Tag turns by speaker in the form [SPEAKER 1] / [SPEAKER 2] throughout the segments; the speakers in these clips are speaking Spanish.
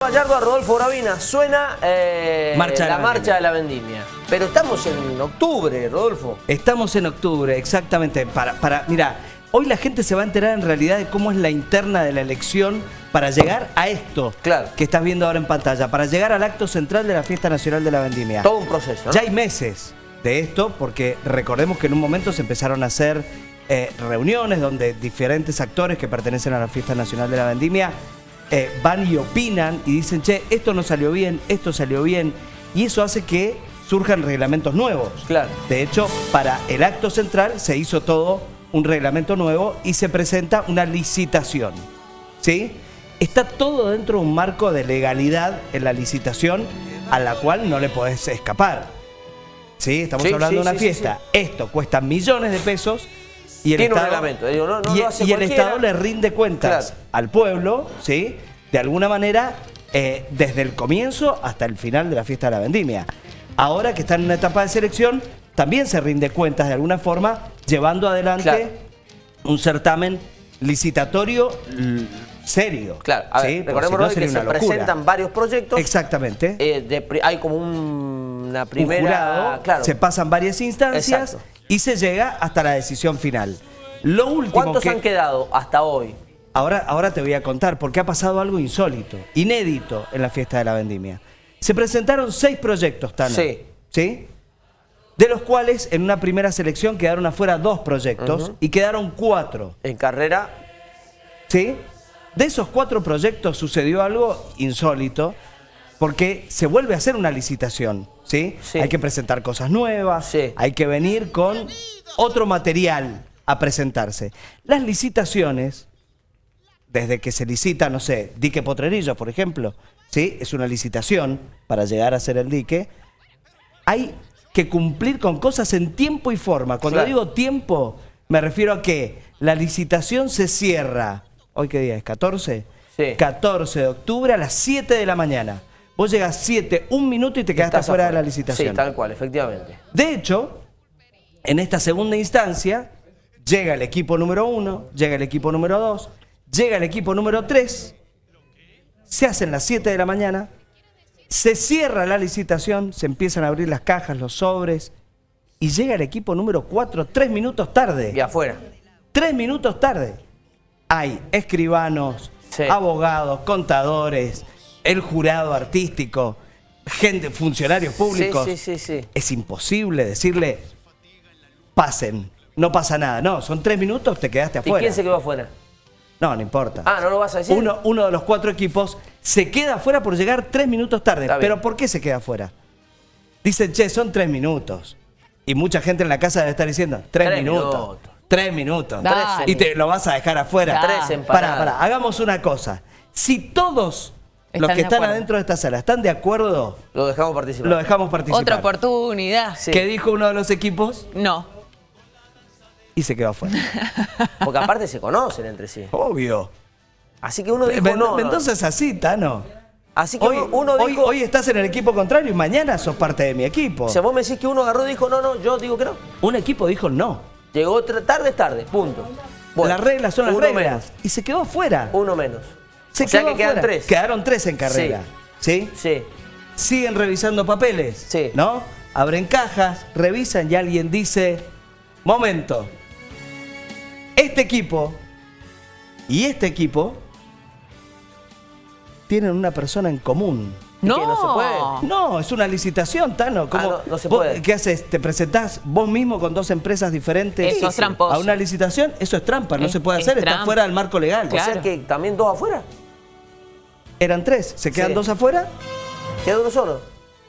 [SPEAKER 1] Gallardo a Rodolfo Gravina. Suena eh,
[SPEAKER 2] Marcha
[SPEAKER 1] la,
[SPEAKER 2] la
[SPEAKER 1] marcha de la vendimia. Pero estamos en octubre, Rodolfo.
[SPEAKER 2] Estamos en octubre, exactamente. Para, para, mira, hoy la gente se va a enterar en realidad de cómo es la interna de la elección para llegar a esto
[SPEAKER 1] Claro.
[SPEAKER 2] que estás viendo ahora en pantalla, para llegar al acto central de la Fiesta Nacional de la Vendimia.
[SPEAKER 1] Todo un proceso, ¿no?
[SPEAKER 2] Ya hay meses de esto, porque recordemos que en un momento se empezaron a hacer eh, reuniones donde diferentes actores que pertenecen a la Fiesta Nacional de la Vendimia eh, van y opinan y dicen, che, esto no salió bien, esto salió bien, y eso hace que surjan reglamentos nuevos.
[SPEAKER 1] Claro.
[SPEAKER 2] De hecho, para el acto central se hizo todo un reglamento nuevo y se presenta una licitación. ¿Sí? Está todo dentro de un marco de legalidad en la licitación a la cual no le podés escapar. ¿Sí? Estamos
[SPEAKER 1] Sí,
[SPEAKER 2] hablando
[SPEAKER 1] sí,
[SPEAKER 2] de una
[SPEAKER 1] sí,
[SPEAKER 2] fiesta. Esto cuesta millones de pesos y el
[SPEAKER 1] Tiene un
[SPEAKER 2] Estado,
[SPEAKER 1] reglamento, digo, no- no
[SPEAKER 2] y, el. Estado le rinde cuentas
[SPEAKER 1] Claro.
[SPEAKER 2] al pueblo, ¿sí? De alguna manera, eh, desde el comienzo hasta el final de la fiesta de la vendimia. Ahora que están en una etapa de selección, también se rinde cuentas de alguna forma, llevando adelante
[SPEAKER 1] Claro.
[SPEAKER 2] un certamen licitatorio serio.
[SPEAKER 1] Claro, a ver,
[SPEAKER 2] ¿sí?
[SPEAKER 1] Recordemos
[SPEAKER 2] si no
[SPEAKER 1] que se
[SPEAKER 2] locura.
[SPEAKER 1] presentan varios proyectos.
[SPEAKER 2] Exactamente.
[SPEAKER 1] Eh, de hay como un- una
[SPEAKER 2] un
[SPEAKER 1] primera.
[SPEAKER 2] jurado,
[SPEAKER 1] claro.
[SPEAKER 2] se pasan varias instancias
[SPEAKER 1] Exacto.
[SPEAKER 2] Y se llega hasta la decisión final. Lo último
[SPEAKER 1] ¿Cuántos
[SPEAKER 2] que...
[SPEAKER 1] han quedado hasta hoy?
[SPEAKER 2] Ahora, ahora te voy a contar, porque ha pasado algo insólito, inédito en la fiesta de la vendimia. Se presentaron seis proyectos, Tano.
[SPEAKER 1] Sí.
[SPEAKER 2] ¿Sí? De los cuales en una primera selección quedaron afuera dos proyectos y quedaron cuatro.
[SPEAKER 1] En carrera.
[SPEAKER 2] ¿Sí? De esos cuatro proyectos sucedió algo insólito, porque se vuelve a hacer una licitación. ¿Sí?
[SPEAKER 1] Sí.
[SPEAKER 2] Hay que presentar cosas nuevas,
[SPEAKER 1] Sí.
[SPEAKER 2] hay que venir con otro material a presentarse. Las licitaciones desde que se licita, no sé, dique Potrerillos, por ejemplo, ¿sí? Es una licitación para llegar a hacer el dique. Hay que cumplir con cosas en tiempo y forma. Cuando
[SPEAKER 1] Claro.
[SPEAKER 2] digo tiempo, me refiero a que la licitación se cierra, ¿hoy qué día es? ¿14?
[SPEAKER 1] Sí.
[SPEAKER 2] 14 de octubre a las 7 de la mañana. Vos llegas 7, un minuto y te quedaste fuera de la licitación.
[SPEAKER 1] Sí, tal cual, efectivamente.
[SPEAKER 2] De hecho, en esta segunda instancia, llega el equipo número uno, llega el equipo número dos, llega el equipo número tres, se hacen las 7 de la mañana, se cierra la licitación, se empiezan a abrir las cajas, los sobres, y llega el equipo número cuatro tres minutos tarde.
[SPEAKER 1] Y afuera.
[SPEAKER 2] Tres minutos tarde. Hay escribanos,
[SPEAKER 1] Sí.
[SPEAKER 2] abogados, contadores, el jurado artístico, gente, funcionarios públicos.
[SPEAKER 1] Sí, sí, sí, sí.
[SPEAKER 2] Es imposible decirle, pasen, no pasa nada. No, son tres minutos, te quedaste
[SPEAKER 1] ¿Y
[SPEAKER 2] afuera.
[SPEAKER 1] quién se quedó afuera?
[SPEAKER 2] No, no importa.
[SPEAKER 1] Ah, ¿no lo vas a decir?
[SPEAKER 2] Uno, uno de los cuatro equipos se queda afuera por llegar tres minutos tarde. ¿Pero por qué se queda afuera? Dicen, che, son tres minutos. Y mucha gente en la casa debe estar diciendo, tres,
[SPEAKER 1] Tres
[SPEAKER 2] minutos.
[SPEAKER 1] minutos.
[SPEAKER 2] Tres minutos.
[SPEAKER 3] Dale.
[SPEAKER 2] Y te lo vas a dejar afuera.
[SPEAKER 1] Tres
[SPEAKER 2] Pará, pará, hagamos una cosa. Si todos los que están
[SPEAKER 3] acuerdo.
[SPEAKER 2] adentro de esta sala están de acuerdo,
[SPEAKER 1] Lo dejamos participar.
[SPEAKER 2] lo dejamos participar.
[SPEAKER 3] Otra oportunidad.
[SPEAKER 1] Sí.
[SPEAKER 2] ¿Qué dijo uno de los equipos?
[SPEAKER 3] No.
[SPEAKER 2] Y se quedó afuera.
[SPEAKER 1] Porque aparte se conocen entre sí.
[SPEAKER 2] Obvio.
[SPEAKER 1] Así que uno dijo
[SPEAKER 2] Men-
[SPEAKER 1] no, no.
[SPEAKER 2] Mendoza es así, Tano.
[SPEAKER 1] Así que
[SPEAKER 2] Hoy,
[SPEAKER 1] uno,
[SPEAKER 2] hoy-
[SPEAKER 1] dijo...
[SPEAKER 2] hoy estás en el equipo contrario y mañana sos parte de mi equipo.
[SPEAKER 1] O sea, vos me decís que uno agarró y dijo no, no, yo digo que no.
[SPEAKER 2] Un equipo dijo no.
[SPEAKER 1] Llegó tarde, es tarde, punto. Bueno,
[SPEAKER 2] las reglas son las
[SPEAKER 1] uno
[SPEAKER 2] reglas.
[SPEAKER 1] menos,
[SPEAKER 2] Y se quedó afuera.
[SPEAKER 1] uno menos.
[SPEAKER 2] Se
[SPEAKER 1] o sea
[SPEAKER 2] quedó
[SPEAKER 1] que quedan
[SPEAKER 2] afuera.
[SPEAKER 1] tres.
[SPEAKER 2] Quedaron tres en carrera. ¿Sí?
[SPEAKER 1] Sí.
[SPEAKER 2] Siguen revisando papeles.
[SPEAKER 1] Sí.
[SPEAKER 2] ¿No? Abren cajas, revisan y alguien dice, momento, este equipo y este equipo tienen una persona en común.
[SPEAKER 3] No.
[SPEAKER 1] que no se puede?
[SPEAKER 2] No, es una licitación, Tano. ¿Cómo-
[SPEAKER 1] Ah, no, no se
[SPEAKER 2] vos
[SPEAKER 1] puede.
[SPEAKER 2] ¿Qué haces? ¿Te presentás vos mismo con dos empresas diferentes
[SPEAKER 3] Eso es tramposo.
[SPEAKER 2] a una licitación? Eso es trampa, no
[SPEAKER 3] Es-
[SPEAKER 2] se puede
[SPEAKER 3] es
[SPEAKER 2] hacer, está
[SPEAKER 3] trampa.
[SPEAKER 2] fuera del marco legal.
[SPEAKER 1] O sea
[SPEAKER 3] Claro.
[SPEAKER 1] que también dos afuera.
[SPEAKER 2] Eran tres, se quedan
[SPEAKER 1] Sí.
[SPEAKER 2] dos afuera,
[SPEAKER 1] Queda uno solo.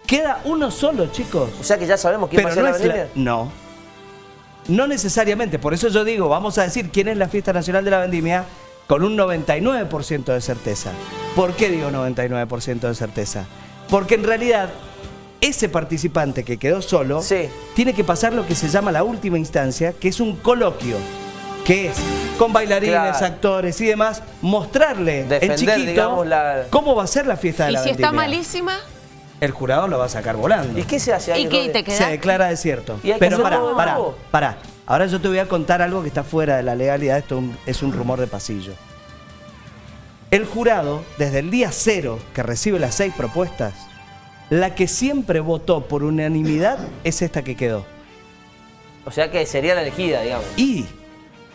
[SPEAKER 2] queda uno solo, chicos.
[SPEAKER 1] O sea que ya sabemos quién va a
[SPEAKER 2] Pero
[SPEAKER 1] ser
[SPEAKER 2] no
[SPEAKER 1] la- vendimia.
[SPEAKER 2] No. No necesariamente, por eso yo digo, vamos a decir quién es la fiesta nacional de la vendimia con un 99% de certeza. ¿Por qué digo 99% de certeza? Porque en realidad ese participante que quedó solo
[SPEAKER 1] Sí.
[SPEAKER 2] tiene que pasar lo que se llama la última instancia, que es un coloquio, que es con bailarines,
[SPEAKER 1] Claro.
[SPEAKER 2] actores y demás, mostrarle en
[SPEAKER 1] Defender,
[SPEAKER 2] chiquito
[SPEAKER 1] digamos, la-
[SPEAKER 2] cómo va a ser la fiesta de
[SPEAKER 3] ¿Y
[SPEAKER 2] la
[SPEAKER 3] si está malísima?
[SPEAKER 2] El jurado lo va a sacar volando
[SPEAKER 1] ¿Y qué se hace ahí?
[SPEAKER 3] ¿Y qué te queda?
[SPEAKER 2] se declara desierto.
[SPEAKER 1] Y
[SPEAKER 2] Pero pará, pará, pará. Ahora yo te voy a contar algo que está fuera de la legalidad, esto es un- rumor de pasillo. El jurado, desde el día cero que recibe las seis propuestas, la que siempre votó por unanimidad es esta que quedó.
[SPEAKER 1] O sea que sería la elegida, digamos.
[SPEAKER 2] Y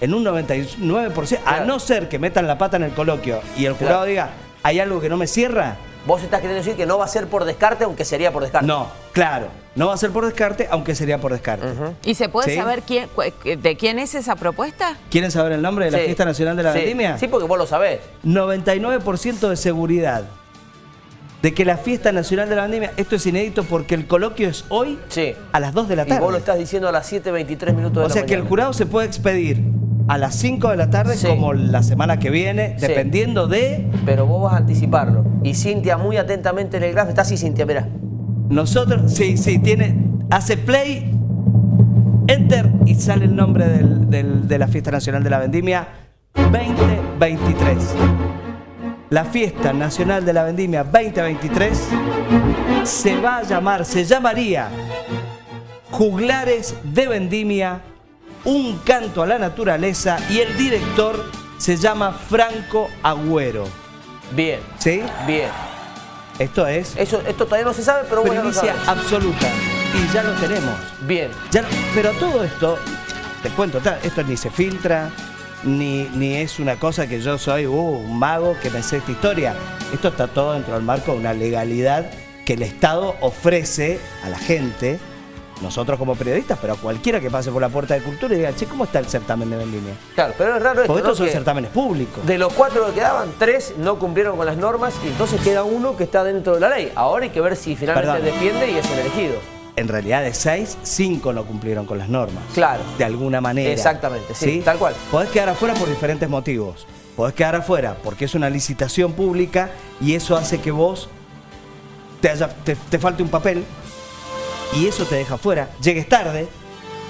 [SPEAKER 2] en un 99%, a
[SPEAKER 1] Claro.
[SPEAKER 2] no ser que metan la pata en el coloquio y el jurado
[SPEAKER 1] Claro.
[SPEAKER 2] diga, hay algo que no me cierra,
[SPEAKER 1] Vos estás queriendo decir que no va a ser por descarte, aunque sería por descarte.
[SPEAKER 2] no, claro, no va a ser por descarte, aunque sería por descarte.
[SPEAKER 3] ¿Y se puede
[SPEAKER 2] Sí.
[SPEAKER 3] saber quién, de quién es esa propuesta?
[SPEAKER 2] ¿Quieren saber el nombre de la
[SPEAKER 1] Sí.
[SPEAKER 2] Fiesta Nacional de la
[SPEAKER 1] Sí.
[SPEAKER 2] Vendimia?
[SPEAKER 1] Sí, porque vos lo sabés.
[SPEAKER 2] 99% de seguridad de que la Fiesta Nacional de la Vendimia, esto es inédito porque el coloquio es hoy
[SPEAKER 1] Sí.
[SPEAKER 2] a las 2 de la
[SPEAKER 1] Y
[SPEAKER 2] tarde.
[SPEAKER 1] vos lo estás diciendo a las 7.23 minutos de
[SPEAKER 2] O
[SPEAKER 1] la
[SPEAKER 2] sea que el jurado se puede expedir a las 5 de la tarde
[SPEAKER 1] Sí.
[SPEAKER 2] como la semana que viene,
[SPEAKER 1] Sí.
[SPEAKER 2] dependiendo de
[SPEAKER 1] Pero vos vas a anticiparlo. Y Cintia muy atentamente en el graph. Está así, Cintia, mirá.
[SPEAKER 2] nosotros. Sí, sí, tiene. Hace play, enter y sale el nombre del- de la Fiesta Nacional de la Vendimia 2023. La Fiesta Nacional de la Vendimia 2023 se va a llamar, se llamaría Juglares de Vendimia, un canto a la naturaleza y el director se llama Franco Agüero.
[SPEAKER 1] Bien.
[SPEAKER 2] ¿Sí?
[SPEAKER 1] Bien.
[SPEAKER 2] Esto es
[SPEAKER 1] Eso, esto todavía no se sabe, pero bueno,
[SPEAKER 2] primicia absoluta y ya lo tenemos.
[SPEAKER 1] Bien.
[SPEAKER 2] Ya- pero todo esto, te cuento, esto ni se filtra, ni, ni es una cosa que yo soy uh, un mago que me sé esta historia. Esto está todo dentro del marco de una legalidad que el Estado ofrece a la gente, nosotros como periodistas, pero a cualquiera que pase por la puerta de cultura y diga, che, ¿cómo está el certamen de vendimia?
[SPEAKER 1] Claro, pero es raro esto,
[SPEAKER 2] Porque
[SPEAKER 1] ¿no?
[SPEAKER 2] estos son
[SPEAKER 1] Que
[SPEAKER 2] certámenes públicos.
[SPEAKER 1] De los cuatro que quedaban, tres no cumplieron con las normas y entonces queda uno que está dentro de la ley. Ahora hay que ver si finalmente
[SPEAKER 2] Perdón.
[SPEAKER 1] defiende y es el elegido.
[SPEAKER 2] En realidad de seis, cinco no cumplieron con las normas.
[SPEAKER 1] Claro.
[SPEAKER 2] De alguna manera.
[SPEAKER 1] Exactamente, sí, tal cual.
[SPEAKER 2] Podés quedar afuera por diferentes motivos. Podés quedar afuera porque es una licitación pública y eso hace que vos te, haya- te, te falte un papel y eso te deja afuera. Llegues tarde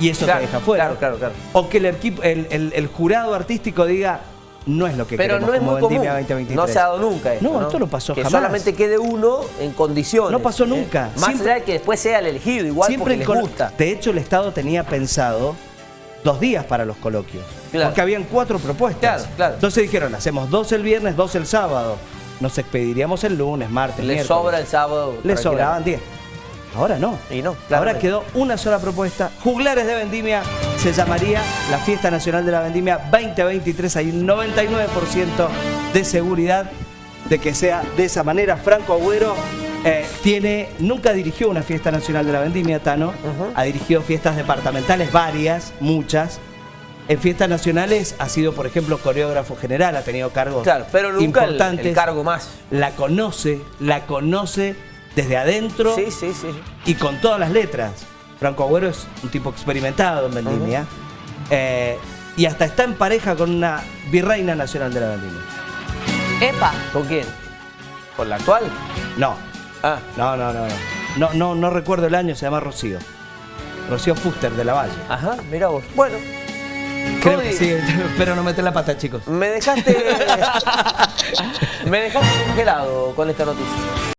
[SPEAKER 2] y eso
[SPEAKER 1] Claro,
[SPEAKER 2] te deja afuera.
[SPEAKER 1] claro, claro, claro.
[SPEAKER 2] O que el, equipo, el, el- el jurado artístico diga, no es lo que
[SPEAKER 1] Pero
[SPEAKER 2] queremos
[SPEAKER 1] no es
[SPEAKER 2] como
[SPEAKER 1] muy común.
[SPEAKER 2] Vendimia 2023.
[SPEAKER 1] No se ha dado nunca esto.
[SPEAKER 2] No, esto no pasó
[SPEAKER 1] que
[SPEAKER 2] jamás.
[SPEAKER 1] solamente quede uno en condiciones.
[SPEAKER 2] No pasó
[SPEAKER 1] ¿eh?
[SPEAKER 2] nunca.
[SPEAKER 1] Más
[SPEAKER 2] Siempre-
[SPEAKER 1] allá de que después sea el elegido, igual porque
[SPEAKER 2] en
[SPEAKER 1] les gusta.
[SPEAKER 2] De hecho, el Estado tenía pensado dos días para los coloquios.
[SPEAKER 1] Claro.
[SPEAKER 2] Porque habían cuatro propuestas.
[SPEAKER 1] Claro, claro.
[SPEAKER 2] Entonces dijeron, hacemos dos el viernes, dos el sábado. Nos expediríamos el lunes, martes,
[SPEAKER 1] Le
[SPEAKER 2] miércoles.
[SPEAKER 1] sobra el sábado.
[SPEAKER 2] Le sobraban 10. Ahora no.
[SPEAKER 1] Y no,
[SPEAKER 2] Ahora quedó una sola propuesta. Juglares de Vendimia se llamaría la Fiesta Nacional de la Vendimia 2023. Hay un 99% de seguridad de que sea de esa manera. Franco Agüero eh, tiene, nunca dirigió una Fiesta Nacional de la Vendimia, Tano. Ha dirigido fiestas departamentales, varias, muchas. En fiestas nacionales ha sido, por ejemplo, coreógrafo general, ha tenido cargos
[SPEAKER 1] Claro, pero nunca el,
[SPEAKER 2] importantes.
[SPEAKER 1] el cargo más.
[SPEAKER 2] La conoce, la conoce desde adentro
[SPEAKER 1] Sí, sí, sí. sí.
[SPEAKER 2] y con todas las letras. Franco Agüero es un tipo experimentado en Vendimia. Eh, y hasta está en pareja con una virreina nacional de la Vendimia.
[SPEAKER 3] Epa.
[SPEAKER 1] ¿Con quién? ¿Con la actual?
[SPEAKER 2] No,
[SPEAKER 1] Ah,
[SPEAKER 2] no, no, no. No, no, no, no recuerdo el año, se llama Rocío. Rocío Fuster de la Valle.
[SPEAKER 1] ajá, mira vos. Bueno,
[SPEAKER 2] Creo que sí, pero no meter la pata, chicos.
[SPEAKER 1] me dejaste. me dejaste congelado con esta noticia.